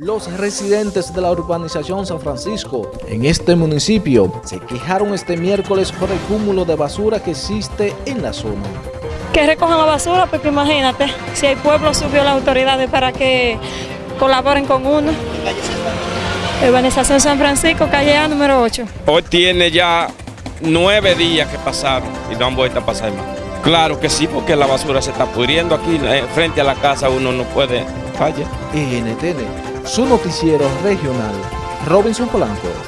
Los residentes de la urbanización San Francisco en este municipio se quejaron este miércoles por el cúmulo de basura que existe en la zona. Que recojan la basura, porque imagínate, si el pueblo subió a las autoridades para que colaboren con uno. Urbanización San Francisco, calle A número 8. Hoy tiene ya nueve días que pasaron y no han vuelto a pasar más. Claro que sí, porque la basura se está pudriendo aquí eh, frente a la casa, uno no puede fallar. NTN, su noticiero regional, Robinson Polanco.